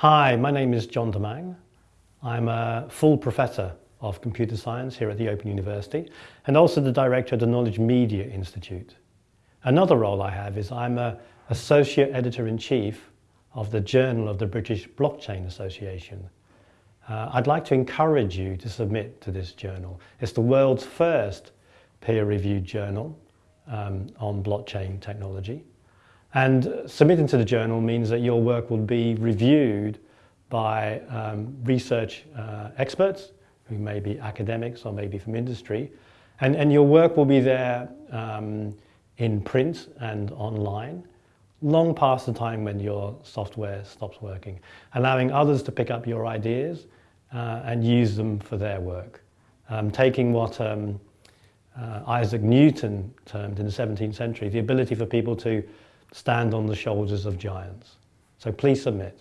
Hi, my name is John Domingue. I'm a full professor of computer science here at the Open University and also the director of the Knowledge Media Institute. Another role I have is I'm a associate editor-in-chief of the Journal of the British Blockchain Association. Uh, I'd like to encourage you to submit to this journal. It's the world's first peer-reviewed journal um, on blockchain technology. And submitting to the journal means that your work will be reviewed by um, research uh, experts, who may be academics or maybe from industry, and, and your work will be there um, in print and online, long past the time when your software stops working, allowing others to pick up your ideas uh, and use them for their work. Um, taking what um, uh, Isaac Newton termed in the 17th century, the ability for people to stand on the shoulders of giants. So please submit.